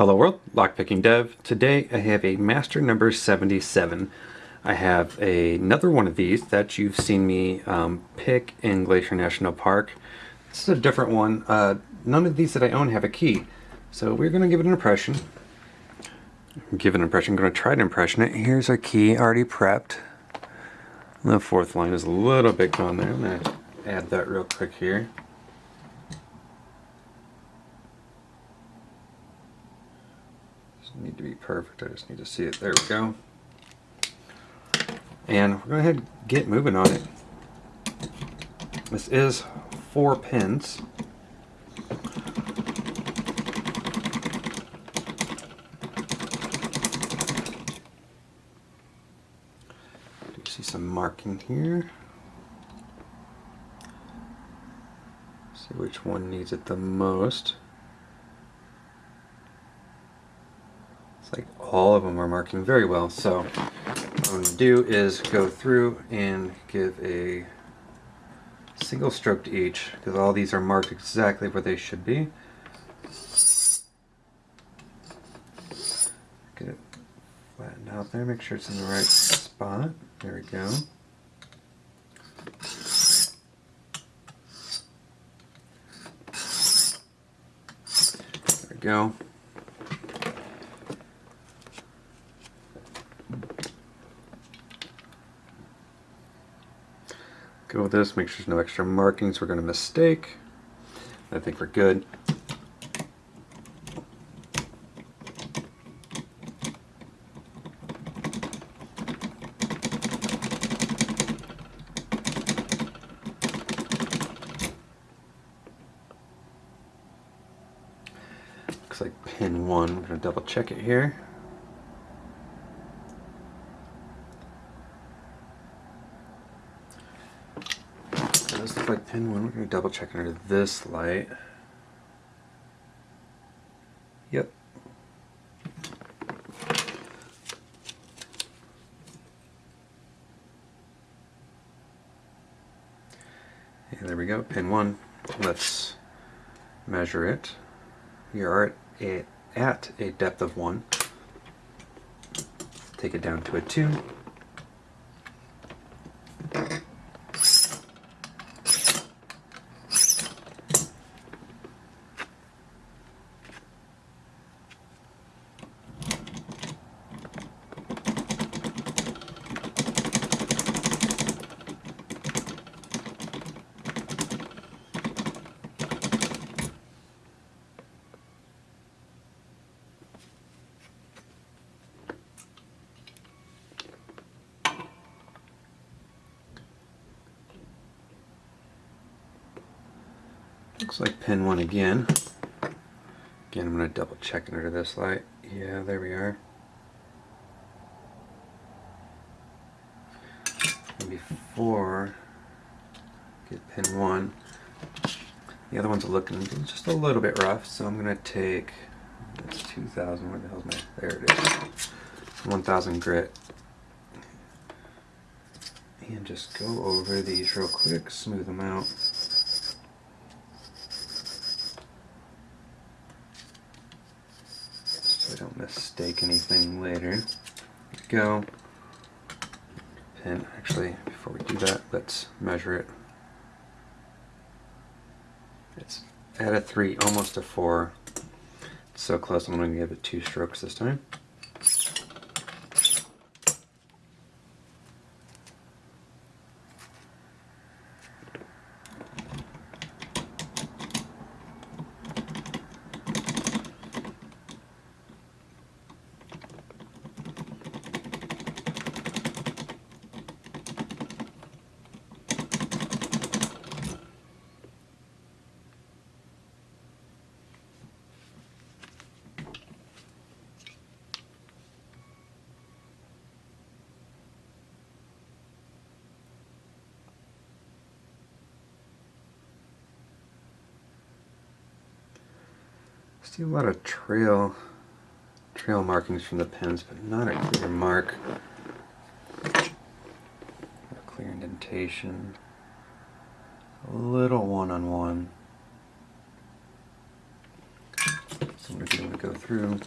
Hello world, Lockpicking Dev. Today I have a master number 77. I have a, another one of these that you've seen me um, pick in Glacier National Park. This is a different one. Uh, none of these that I own have a key. So we're going to give it an impression. Give an impression, I'm going to try to impression it. Here's our key already prepped. The fourth line is a little bit gone there. I'm going to add that real quick here. Need to be perfect. I just need to see it. There we go. And we're going to ahead get moving on it. This is four pins. You see some marking here. See which one needs it the most. like all of them are marking very well. So what I'm going to do is go through and give a single stroke to each because all these are marked exactly where they should be. Get it flattened out there, make sure it's in the right spot. There we go. There we go. With this, make sure there's no extra markings we're going to mistake. I think we're good. Looks like pin one. We're going to double check it here. Pin one. We're going to double check under this light. Yep. And there we go, pin one. Let's measure it. We are at a, at a depth of one. Take it down to a two. Looks like pin one again. Again, I'm going to double check under this light. Yeah, there we are. And before get pin one, the other ones looking just a little bit rough, so I'm going to take that's 2,000. Where the hell's my? There it is. 1,000 grit. And just go over these real quick, smooth them out. Don't mistake anything later. go. And actually, before we do that, let's measure it. It's at a 3, almost a 4. It's so close, I'm going to give it two strokes this time. See a lot of trail trail markings from the pens, but not a clear mark. A clear indentation. A little one-on-one. -on -one. So I'm going to go through.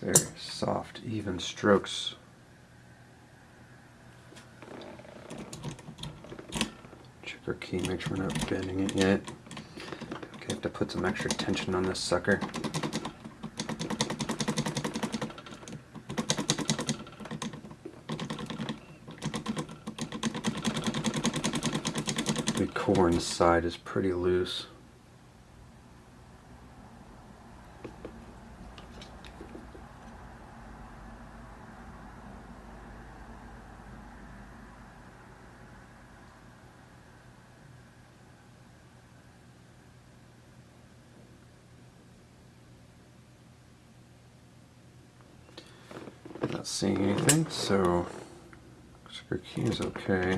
Very soft, even strokes. Our key, make sure we're not bending it yet. Okay, have to put some extra tension on this sucker. The core inside is pretty loose. Not seeing anything, so our key is okay.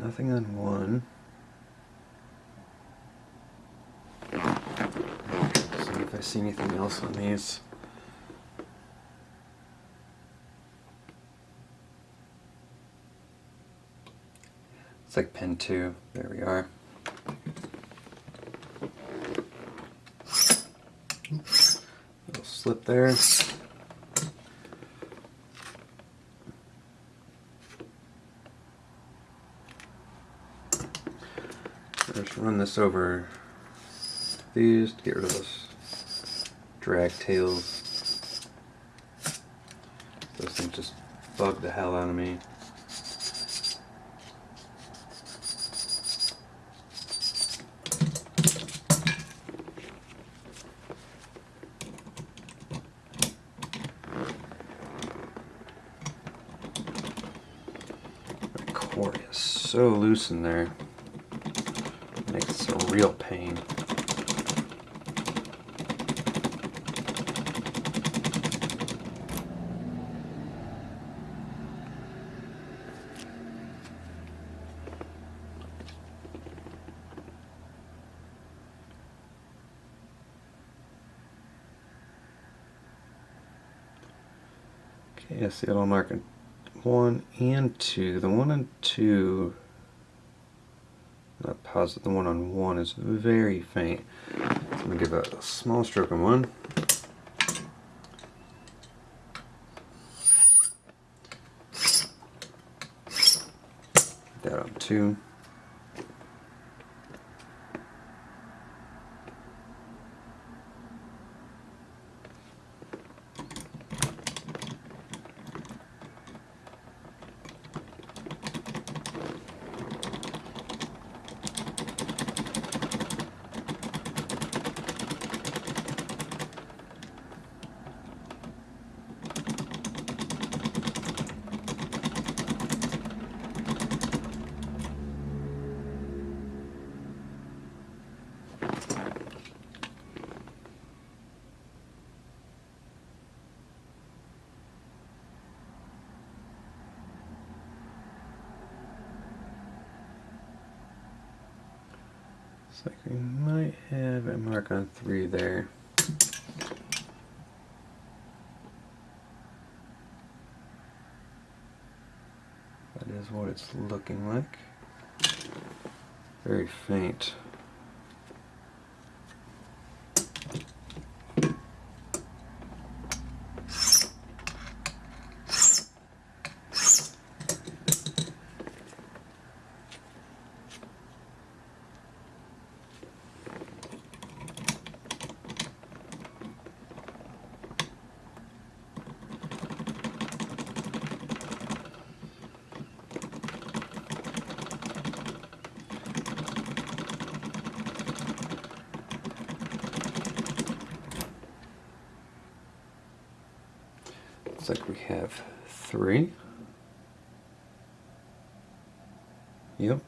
Nothing on one. See if I see anything else on these. It's like pin two. There we are. Little slip there. Just this over these to get rid of those drag tails. Those things just bug the hell out of me. The is so loose in there makes a real pain. Okay, I see it on marking one and two. The one and two not positive the one on one is very faint. So I'm going to give a small stroke on one. That on two. Looks like we might have a mark on three there. That is what it's looking like. Very faint. looks like we have three. Yep.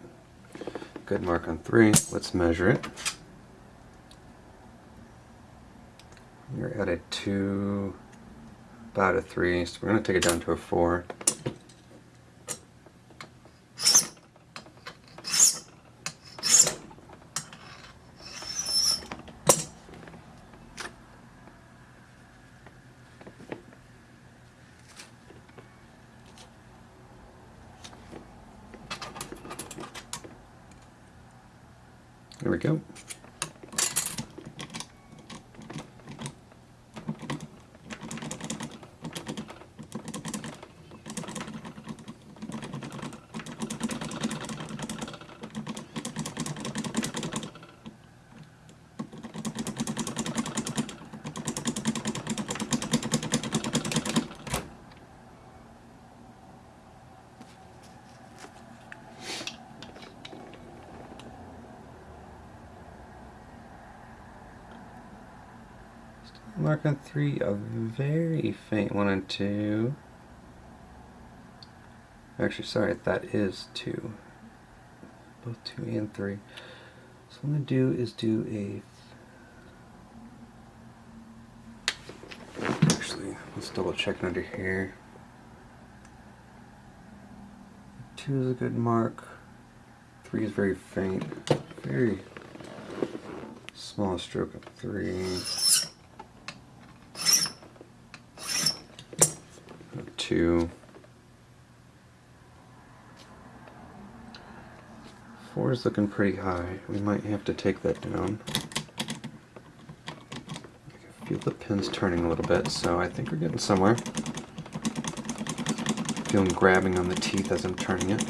Good mark on three. Let's measure it. We're at a two, about a three, so we're going to take it down to a four. There we go. Mark on three, a very faint one and two. Actually, sorry, that is two. Both two and three. So what I'm going to do is do a... Actually, let's double check under here. Two is a good mark. Three is very faint. Very small stroke of three. Two. Four is looking pretty high. We might have to take that down. I feel the pin's turning a little bit, so I think we're getting somewhere. Feeling grabbing on the teeth as I'm turning it.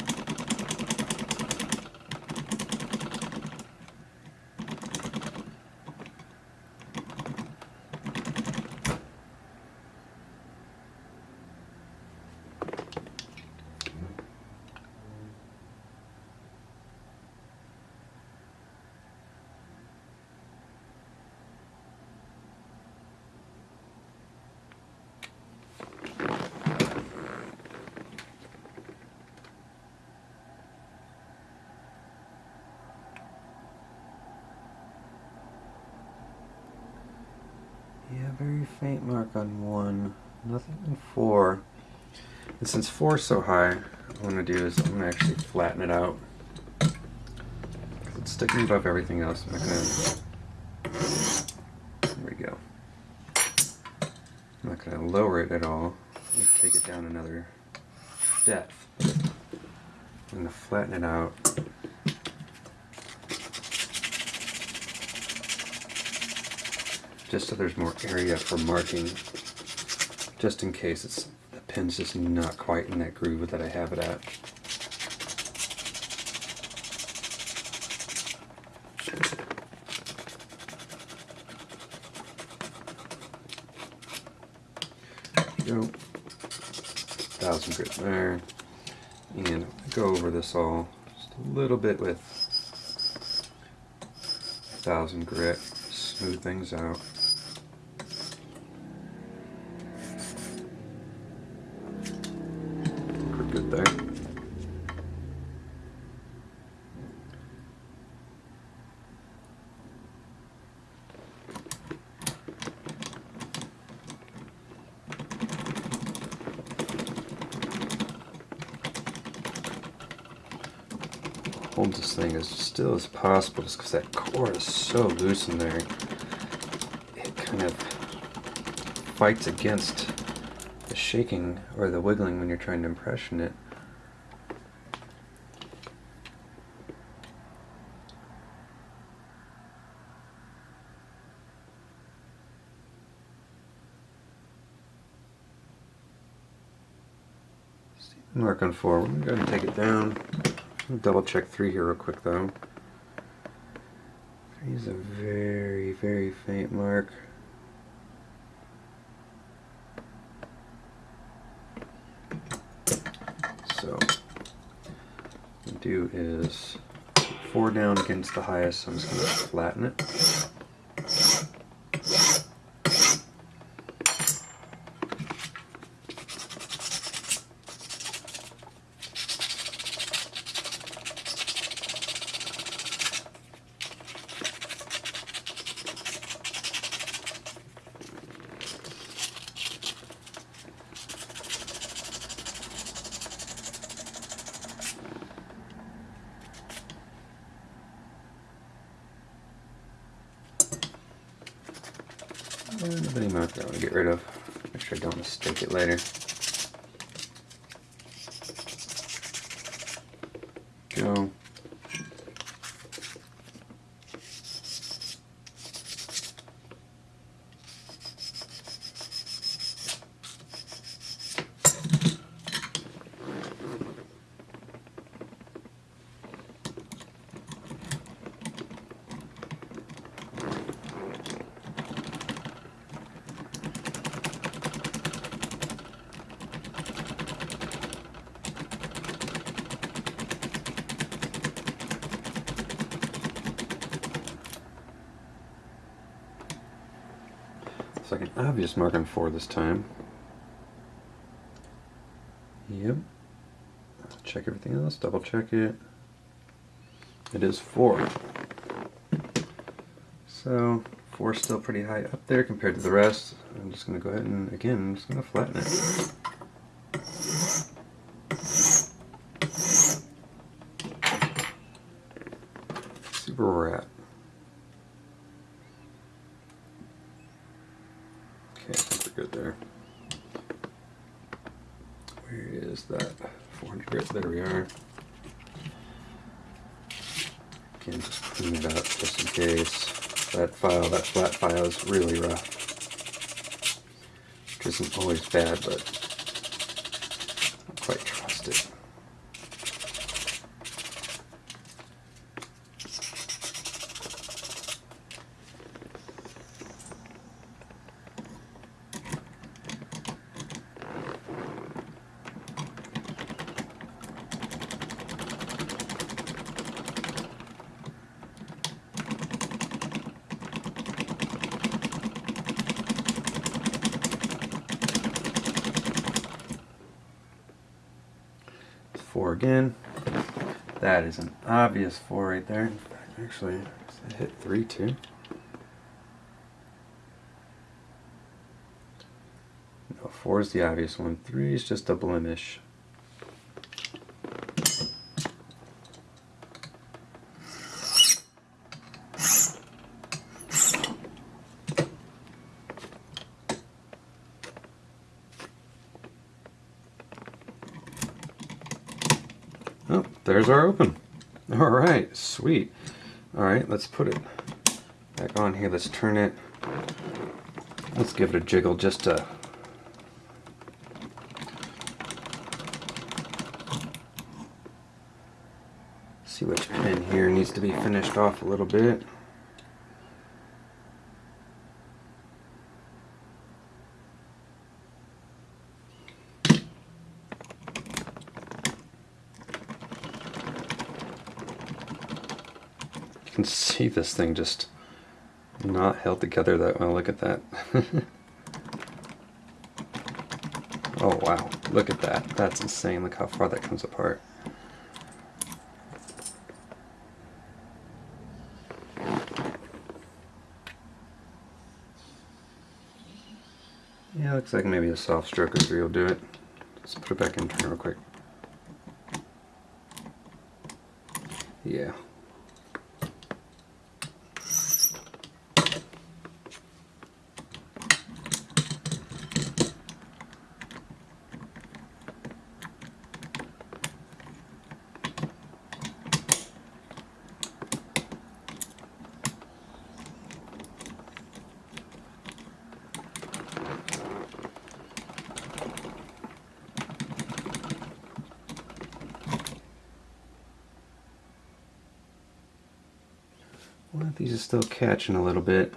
Yeah, very faint mark on one. Nothing on four. And since four is so high, what I'm going to do is I'm going to actually flatten it out. It's sticking above everything else. I'm not going to... There we go. I'm not going to lower it at all. take it down another depth. I'm going to flatten it out. Just so there's more area for marking, just in case it's the pin's just not quite in that groove that I have it at. go. Thousand grit there. And go over this all just a little bit with thousand grit, smooth things out. good there. Hold this thing as still as possible just because that core is so loose in there. It kind of fights against the shaking or the wiggling when you're trying to impression it. Mark on four. We're going to take. Double check three here real quick though. Three is a very, very faint mark. So do is four down against the highest, so I'm just going to flatten it. The mini marker I want to get rid of. Make sure I don't mistake it later. Go. It's like an obvious mark on four this time. Yep. Check everything else, double check it. It is four. So, four is still pretty high up there compared to the rest. I'm just going to go ahead and, again, I'm just going to flatten it. See where we're at. Okay, I think we're good there. Where is that? 400 grit, there we are. Again, just clean it up just in case. That file, that flat file is really rough. Which isn't always bad, but quite trust it. Four again. That is an obvious four right there. Actually, hit three too. No, four is the obvious one. Three is just a blemish. Oh, there's our open. All right, sweet. All right, let's put it back on here. Let's turn it. Let's give it a jiggle just to see which pin here needs to be finished off a little bit. You can see this thing just not held together that well. Look at that. oh wow, look at that. That's insane. Look how far that comes apart. Yeah, looks like maybe a soft stroke or three will do it. Let's put it back in turn real quick. Yeah. Well, these are still catching a little bit.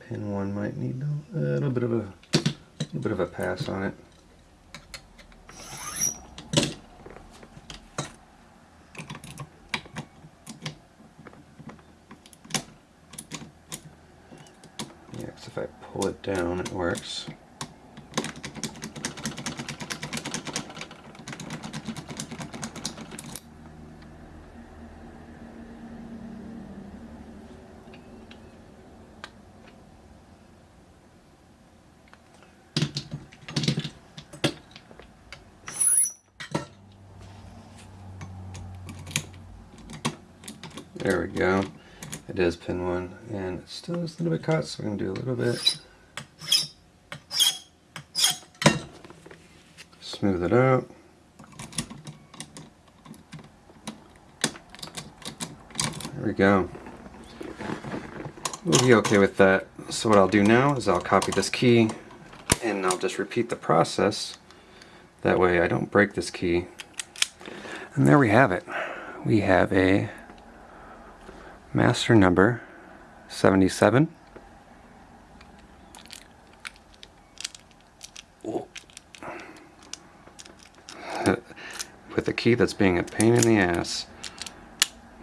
Pin one might need a little bit of a, little bit of a pass on it. Yeah, if I pull it down, it works. There we go. It is pin one, and it still is a little bit cut, so we're gonna do a little bit. Smooth it out. There we go. We'll be okay with that. So what I'll do now is I'll copy this key and I'll just repeat the process. That way I don't break this key. And there we have it. We have a master number 77. With a key that's being a pain in the ass.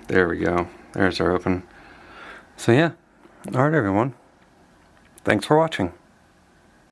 There we go. There's our open. So yeah. Alright everyone. Thanks for watching.